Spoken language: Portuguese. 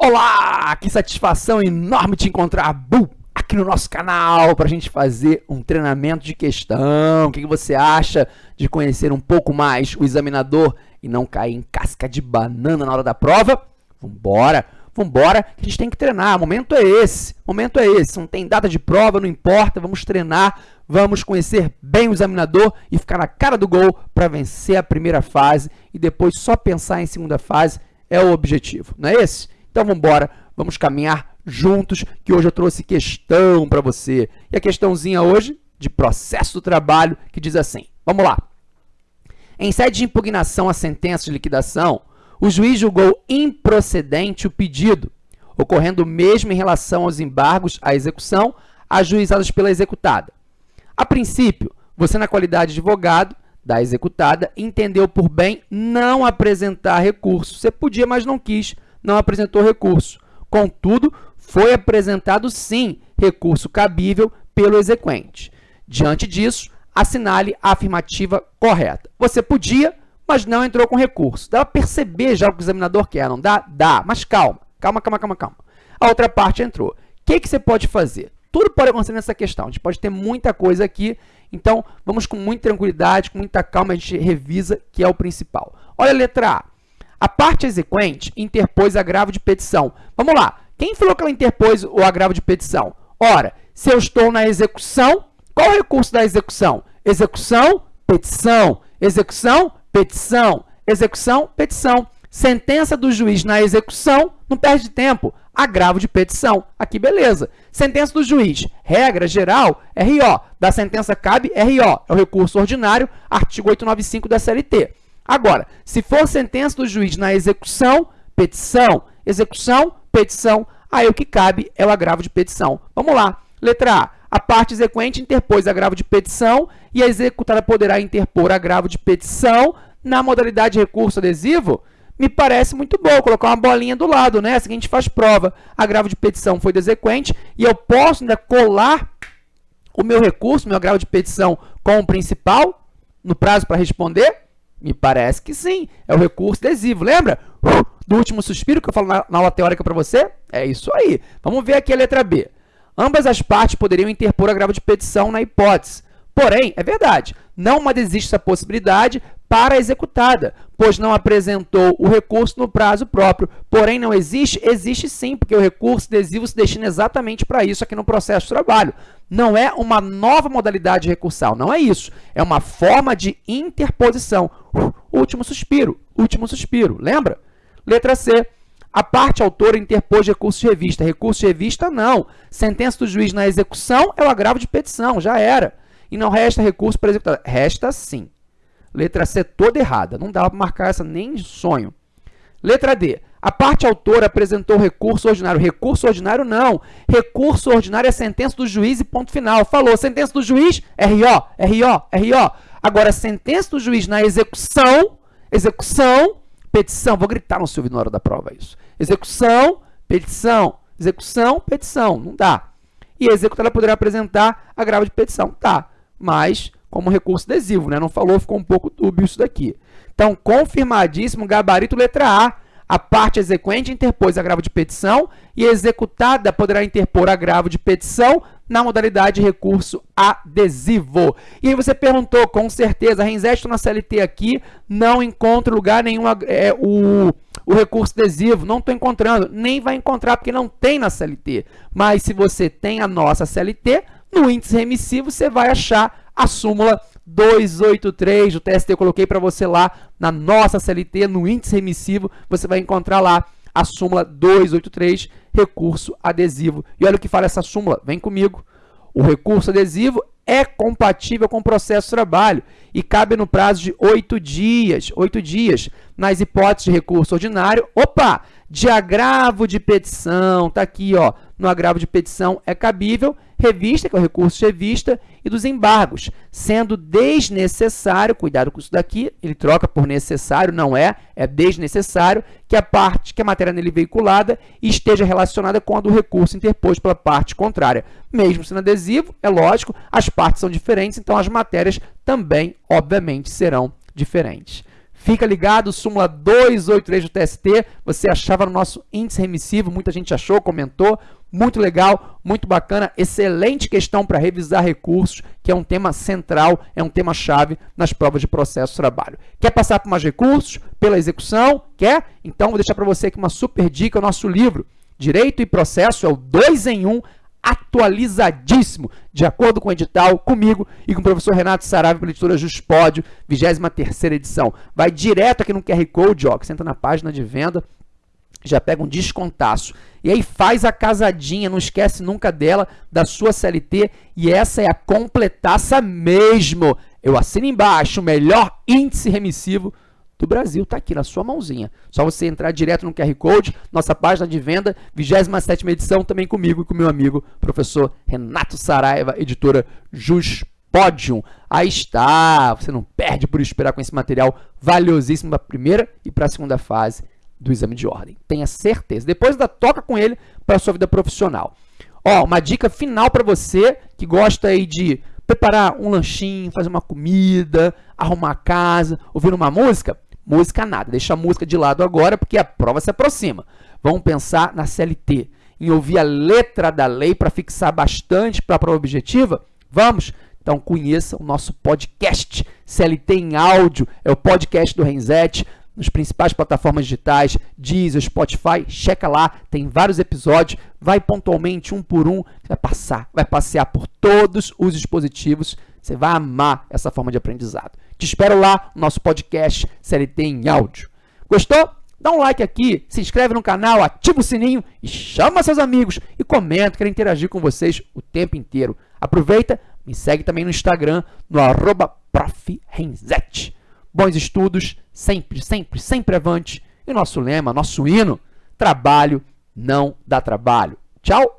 Olá, que satisfação enorme te encontrar Bu, aqui no nosso canal para a gente fazer um treinamento de questão. O que você acha de conhecer um pouco mais o examinador e não cair em casca de banana na hora da prova? Vambora, vambora, que a gente tem que treinar. O momento é esse, o momento é esse. Não tem data de prova, não importa, vamos treinar, vamos conhecer bem o examinador e ficar na cara do gol para vencer a primeira fase e depois só pensar em segunda fase é o objetivo, não é esse? Então vamos embora, vamos caminhar juntos, que hoje eu trouxe questão para você. E a questãozinha hoje de processo do trabalho que diz assim, vamos lá. Em sede de impugnação à sentença de liquidação, o juiz julgou improcedente o pedido, ocorrendo mesmo em relação aos embargos à execução ajuizados pela executada. A princípio, você, na qualidade de advogado da executada, entendeu por bem não apresentar recurso. Você podia, mas não quis, não apresentou recurso. Contudo, foi apresentado sim recurso cabível pelo exequente. Diante disso, assinale a afirmativa correta. Você podia, mas não entrou com recurso. Dá para perceber já o que o examinador quer, não dá? Dá, mas calma, calma, calma, calma, calma. A outra parte entrou. O que, que você pode fazer? Tudo pode acontecer nessa questão. A gente pode ter muita coisa aqui, então vamos com muita tranquilidade, com muita calma, a gente revisa, que é o principal. Olha a letra A. A parte exequente interpôs agravo de petição. Vamos lá. Quem falou que ela interpôs o agravo de petição? Ora, se eu estou na execução, qual é o recurso da execução? Execução, petição. Execução, petição. Execução, petição. Sentença do juiz na execução, não perde tempo. Agravo de petição. Aqui, beleza. Sentença do juiz, regra geral, RO. Da sentença cabe RO. É o recurso ordinário, artigo 895 da CLT. Agora, se for sentença do juiz na execução, petição, execução, petição, aí o que cabe é o agravo de petição. Vamos lá. Letra A. A parte exequente interpôs agravo de petição e a executada poderá interpor agravo de petição na modalidade de recurso adesivo? Me parece muito bom colocar uma bolinha do lado, né? Assim a gente faz prova. Agravo de petição foi do exequente e eu posso ainda colar o meu recurso, meu agravo de petição com o principal no prazo para responder? Me parece que sim, é o recurso adesivo. Lembra do último suspiro que eu falo na, na aula teórica para você? É isso aí. Vamos ver aqui a letra B. Ambas as partes poderiam interpor agravo de petição na hipótese. Porém, é verdade, não existe essa possibilidade para a executada, pois não apresentou o recurso no prazo próprio. Porém, não existe? Existe sim, porque o recurso adesivo se destina exatamente para isso aqui no processo de trabalho. Não é uma nova modalidade recursal, não é isso. É uma forma de interposição. último suspiro, último suspiro, lembra? Letra C. A parte autora interpôs recurso de revista. Recurso de revista, não. Sentença do juiz na execução é o agravo de petição, já era. E não resta recurso para executar. Resta sim. Letra C toda errada, não dava para marcar essa nem sonho. Letra D, a parte autora apresentou recurso ordinário. Recurso ordinário não. Recurso ordinário é sentença do juiz e ponto final. Falou, sentença do juiz, RO, RO, RO. Agora, sentença do juiz na execução, execução, petição. Vou gritar no seu ouvido na hora da prova isso. Execução, petição, execução, petição. Não dá. E a executada poderá apresentar agravo de petição. Tá, mas como recurso adesivo, né? Não falou, ficou um pouco dúbio isso daqui. Então, confirmadíssimo, gabarito letra A. A parte exequente interpôs agravo de petição e executada poderá interpor agravo de petição na modalidade de recurso adesivo. E aí você perguntou, com certeza, Renzesto na CLT aqui, não encontra lugar nenhum é, o, o recurso adesivo, não estou encontrando, nem vai encontrar porque não tem na CLT. Mas se você tem a nossa CLT, no índice remissivo você vai achar a súmula 283 do TST. Eu coloquei para você lá na nossa CLT, no índice remissivo, você vai encontrar lá a súmula 283, recurso adesivo. E olha o que fala essa súmula, vem comigo. O recurso adesivo é compatível com o processo de trabalho e cabe no prazo de oito dias, oito dias, nas hipóteses de recurso ordinário. Opa! De agravo de petição, tá aqui, ó, no agravo de petição é cabível revista, que é o recurso de revista, e dos embargos, sendo desnecessário, cuidado com isso daqui, ele troca por necessário, não é, é desnecessário, que a parte, que a matéria nele veiculada esteja relacionada com a do recurso interposto pela parte contrária. Mesmo sendo adesivo, é lógico, as partes são diferentes, então as matérias também, obviamente, serão diferentes. Fica ligado, súmula 283 do TST, você achava no nosso índice remissivo, muita gente achou, comentou, muito legal, muito bacana, excelente questão para revisar recursos, que é um tema central, é um tema chave nas provas de processo de trabalho. Quer passar por mais recursos? Pela execução? Quer? Então vou deixar para você aqui uma super dica, o nosso livro, Direito e Processo, é o 2 em 1, um, atualizadíssimo, de acordo com o edital, comigo e com o professor Renato Saraiva, pela editora Juspódio, 23ª edição. Vai direto aqui no QR Code, ó, que você entra na página de venda, já pega um descontaço. E aí faz a casadinha, não esquece nunca dela, da sua CLT, e essa é a completaça mesmo. Eu assino embaixo, o melhor índice remissivo do Brasil está aqui na sua mãozinha. Só você entrar direto no QR Code, nossa página de venda, 27ª edição, também comigo e com meu amigo, professor Renato Saraiva, editora Jus Podium. Aí está, você não perde por esperar com esse material valiosíssimo para a primeira e para a segunda fase do exame de ordem. Tenha certeza. Depois da toca com ele para a sua vida profissional. Ó, uma dica final para você que gosta aí de preparar um lanchinho, fazer uma comida, arrumar a casa, ouvir uma música. Música nada, deixa a música de lado agora porque a prova se aproxima. Vamos pensar na CLT, em ouvir a letra da lei para fixar bastante para a prova objetiva? Vamos? Então conheça o nosso podcast CLT em áudio, é o podcast do Renzete, nos principais plataformas digitais, Deezer, Spotify, checa lá, tem vários episódios, vai pontualmente um por um, vai passar, vai passear por todos os dispositivos, você vai amar essa forma de aprendizado. Te espero lá no nosso podcast CLT em áudio. Gostou? Dá um like aqui, se inscreve no canal, ativa o sininho e chama seus amigos e comenta, quero interagir com vocês o tempo inteiro. Aproveita, me segue também no Instagram, no arroba Bons estudos, sempre, sempre, sempre avante. E nosso lema, nosso hino, trabalho não dá trabalho. Tchau!